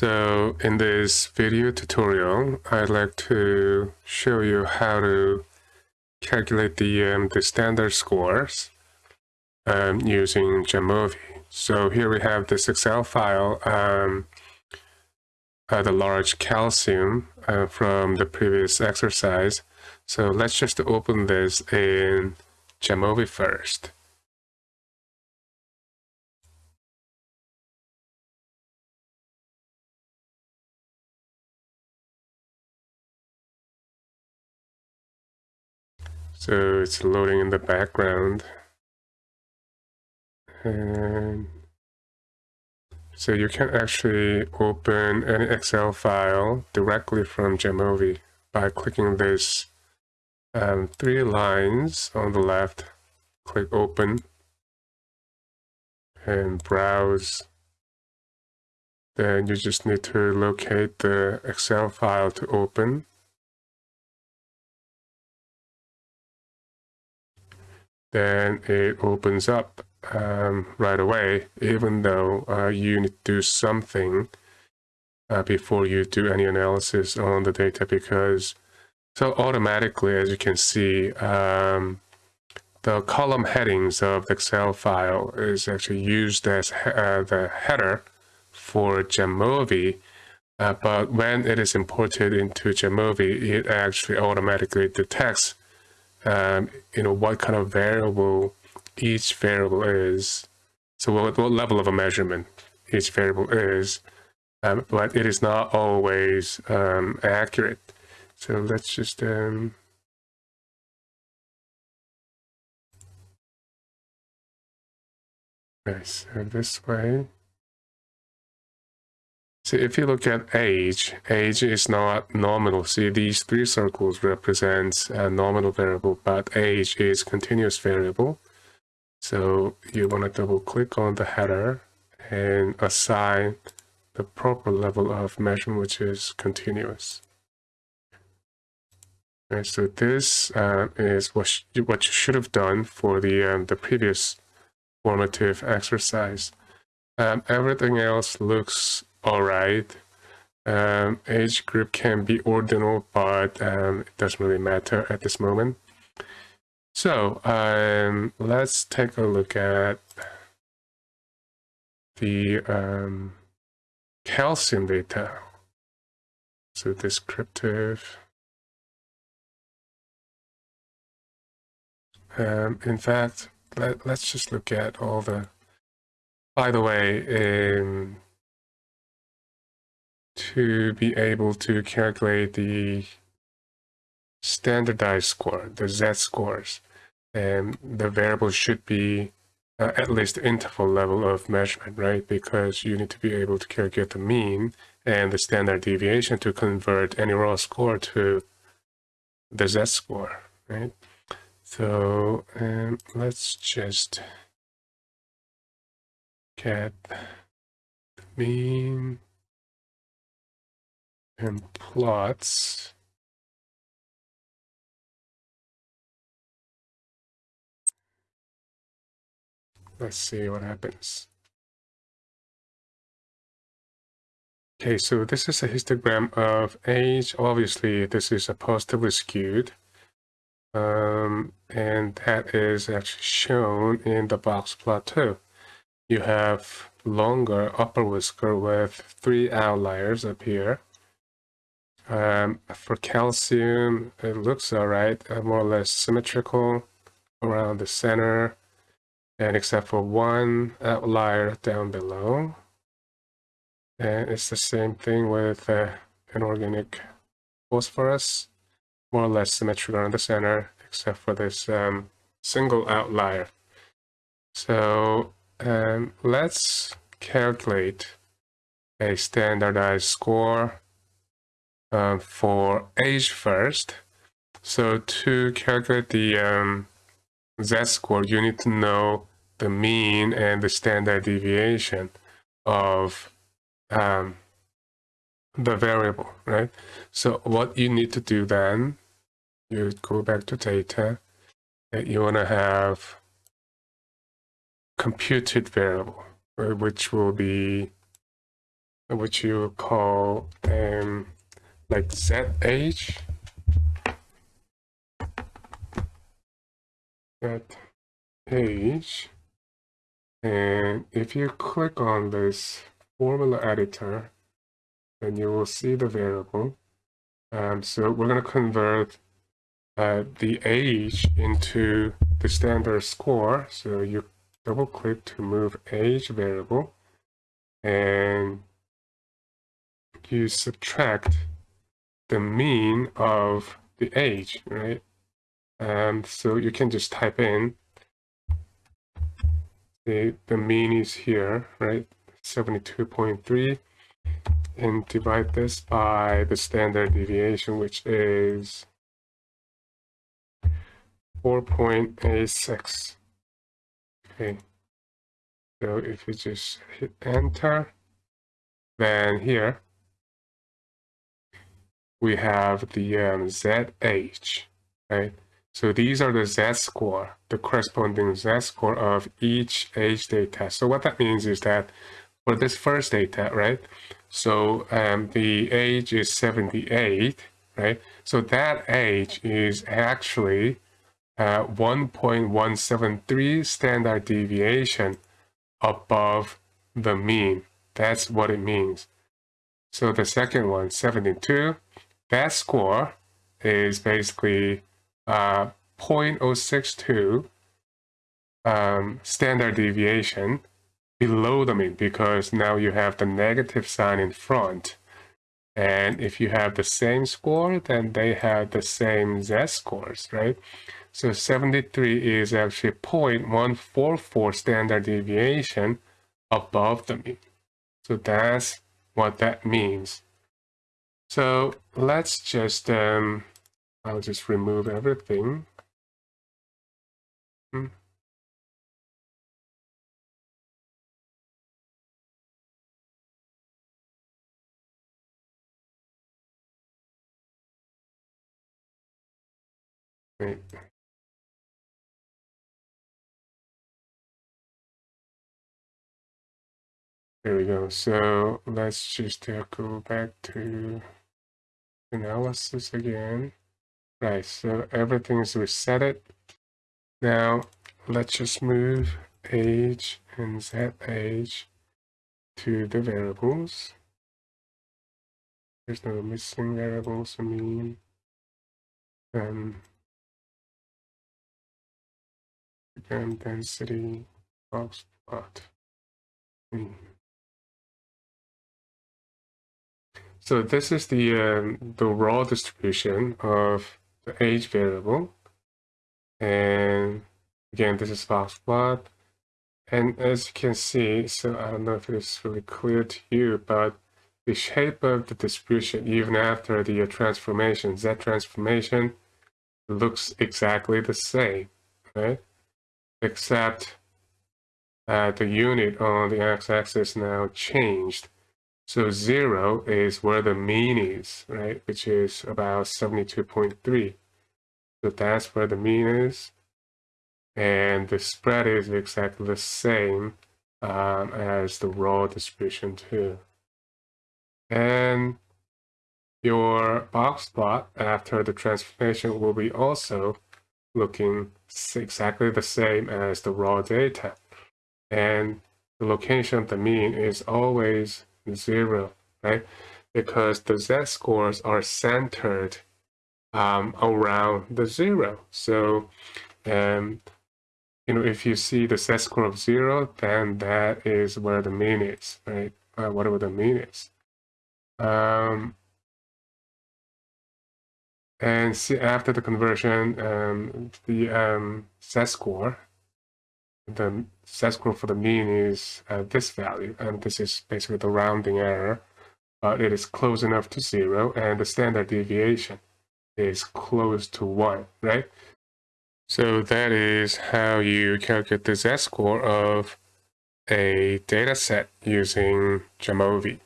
So in this video tutorial, I'd like to show you how to calculate the, um, the standard scores um, using Jamovi. So here we have this Excel file, um, uh, the large calcium uh, from the previous exercise. So let's just open this in Jamovi first. So it's loading in the background. And so you can actually open any Excel file directly from Jamovi by clicking this um, three lines on the left. Click open and browse. Then you just need to locate the Excel file to open. Then it opens up um, right away, even though uh, you need to do something uh, before you do any analysis on the data because so automatically, as you can see, um, the column headings of the Excel file is actually used as uh, the header for Jamovi, uh, but when it is imported into Jamovi, it actually automatically detects um, you know, what kind of variable each variable is. So what, what level of a measurement each variable is, um, but it is not always um, accurate. So let's just um, okay, so this way. So if you look at age, age is not nominal. See, these three circles represent a nominal variable, but age is continuous variable. So you want to double click on the header and assign the proper level of measurement, which is continuous. Okay, so this uh, is what, what you should have done for the, um, the previous formative exercise. Um, everything else looks all right. Um, age group can be ordinal, but um, it doesn't really matter at this moment. So um, let's take a look at the um, calcium data. So descriptive. Um, in fact, let, us just look at all the, by the way, in to be able to calculate the standardized score, the z-scores. And the variable should be uh, at least interval level of measurement, right? Because you need to be able to calculate the mean and the standard deviation to convert any raw score to the z-score, right? So um, let's just get the mean and plots. Let's see what happens. Okay so this is a histogram of age. Obviously this is a positively skewed. Um, and that is actually shown in the box plot too you have longer upper whisker with three outliers up here um, for calcium, it looks all right, uh, more or less symmetrical around the center, and except for one outlier down below. And it's the same thing with uh, inorganic phosphorus, more or less symmetrical around the center, except for this um, single outlier. So um, let's calculate a standardized score uh, for age first. So to calculate the um, z-score, you need to know the mean and the standard deviation of um, the variable, right? So what you need to do then, you go back to data, and you want to have computed variable, which will be which you call um, like ZH. ZH. And if you click on this formula editor, then you will see the variable. Um, so we're going to convert uh, the age into the standard score. So you double click to move age variable and you subtract the mean of the age, right? And so you can just type in the, the mean is here, right? 72.3 and divide this by the standard deviation, which is 4.86. Okay. So if you just hit enter, then here we have the um, ZH, right? So these are the Z-score, the corresponding Z-score of each age data. So what that means is that for this first data, right? So um, the age is 78, right? So that age is actually uh, 1.173 standard deviation above the mean. That's what it means. So the second one, 72, that score is basically uh, 0.062 um, standard deviation below the mean because now you have the negative sign in front. And if you have the same score, then they have the same Z scores, right? So 73 is actually 0.144 standard deviation above the mean. So that's what that means. So let's just, um, I'll just remove everything. Hmm. Wait. There we go. So let's just uh, go back to analysis again. Right, so everything is reset. Now let's just move age and z age to the variables. There's no missing variables, I mean. Um, again, density, box plot. Hmm. So this is the um, the raw distribution of the age variable. And again, this is fast plot. And as you can see, so I don't know if it is really clear to you, but the shape of the distribution, even after the transformation, Z transformation, looks exactly the same, right? Except uh, the unit on the x-axis now changed so zero is where the mean is, right? Which is about 72.3. So that's where the mean is. And the spread is exactly the same um, as the raw distribution too. And your box plot after the transformation will be also looking exactly the same as the raw data. And the location of the mean is always zero, right? Because the z-scores are centered um, around the zero. So, um, you know, if you see the z-score of zero, then that is where the mean is, right? Uh, whatever the mean is. Um, and see after the conversion, um, the um, z-score the z-score for the mean is uh, this value, and this is basically the rounding error, but it is close enough to zero, and the standard deviation is close to one, right? So that is how you calculate the z-score of a data set using Jamovi.